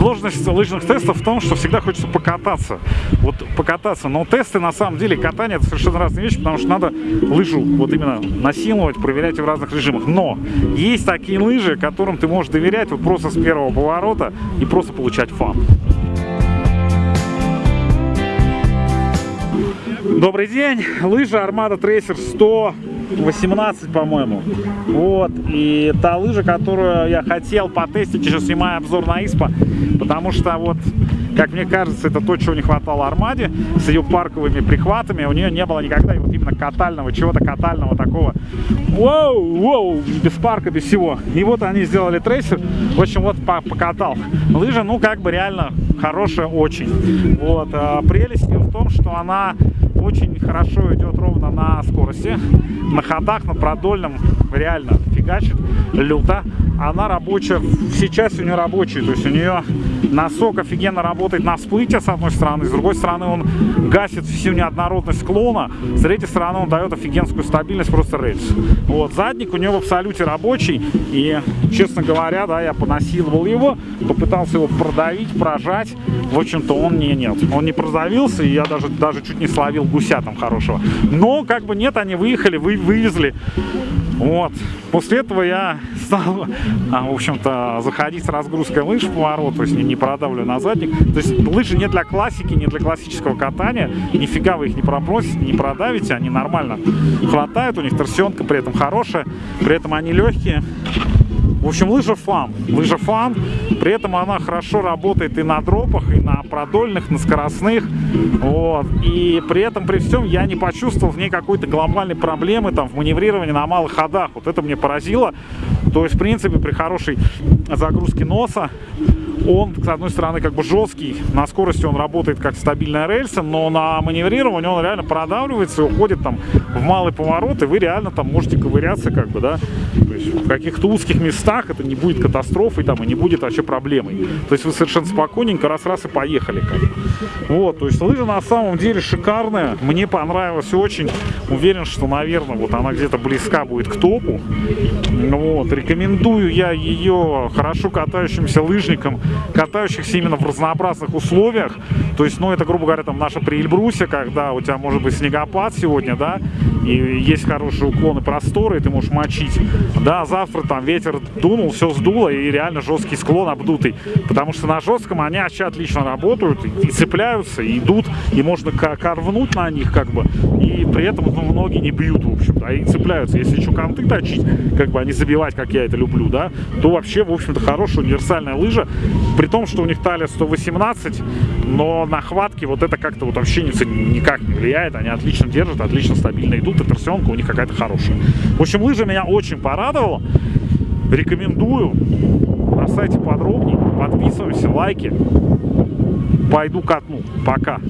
Сложность лыжных тестов в том, что всегда хочется покататься. Вот покататься. Но тесты, на самом деле, катание это совершенно разные вещи, потому что надо лыжу вот именно насиловать, проверять в разных режимах. Но есть такие лыжи, которым ты можешь доверять вот просто с первого поворота и просто получать фан. Добрый день, лыжа Armada Tracer 118, по-моему. Вот, и та лыжа, которую я хотел потестить, еще снимаю обзор на ИСПА, потому что вот как мне кажется, это то, чего не хватало Армаде с ее парковыми прихватами. У нее не было никогда вот именно катального, чего-то катального такого. Воу, воу, без парка, без всего. И вот они сделали трейсер. В общем, вот покатал. Лыжа, ну, как бы реально хорошая очень. Вот. А прелесть ее в том, что она очень хорошо идет ровно на скорости. На ходах, на продольном реально фигачит люто. Она рабочая, сейчас у нее рабочий, то есть у нее носок офигенно работает на всплытие с одной стороны, с другой стороны он гасит всю неоднородность склона, с третьей стороны он дает офигенскую стабильность, просто рельс. Вот, задник у него в абсолюте рабочий, и, честно говоря, да, я понасиловал его, попытался его продавить, прожать, в общем-то он не нет, он не продавился, и я даже, даже чуть не словил гуся там хорошего. Но, как бы нет, они выехали, вы, вывезли, вот. После этого я стал, а, в общем-то, заходить с разгрузкой лыж в поворот, то есть не, продавлю на задник. То есть лыжи не для классики, не для классического катания. Нифига вы их не пробросите, не продавите, они нормально хватают, у них торсионка при этом хорошая, при этом они легкие. В общем, лыжа фан. Лыжа фан. При этом она хорошо работает и на дропах, и на продольных, на скоростных. Вот. И при этом, при всем, я не почувствовал в ней какой-то глобальной проблемы там, в маневрировании на малых ходах. Вот это мне поразило. То есть, в принципе, при хорошей загрузке носа он, с одной стороны, как бы жесткий, на скорости он работает как стабильная рельса, но на маневрировании он реально продавливается и уходит там в малый поворот, и вы реально там можете ковыряться, как бы, да, то есть в каких-то узких местах это не будет катастрофой там и не будет вообще проблемой. То есть вы совершенно спокойненько раз-раз и поехали, как. Вот, то есть лыжа на самом деле шикарная, мне понравилась очень, уверен, что, наверное, вот она где-то близка будет к топу, вот, рекомендую я ее хорошо катающимся лыжникам, катающихся именно в разнообразных условиях. То есть, ну, это, грубо говоря, там наша при Эльбрусе, когда у тебя может быть снегопад сегодня, да, и есть хорошие уклоны просторы, и ты можешь мочить. Да, завтра там ветер дунул, все сдуло, и реально жесткий склон обдутый. Потому что на жестком они вообще отлично работают, и цепляются, и идут, и можно корвнуть на них, как бы, и при этом ну, ноги не бьют, в общем-то, а и цепляются. Если еще конты точить, как бы, а забивать, как я это люблю, да, то вообще, в общем-то, хорошая универсальная лыжа, при том, что у них талия 118, но на хватке вот это как-то вот вообще никак не влияет. Они отлично держат, отлично стабильно идут, и торсионка у них какая-то хорошая. В общем, лыжа меня очень порадовала. Рекомендую. На сайте подробнее. Подписываемся, лайки. Пойду катну. Пока.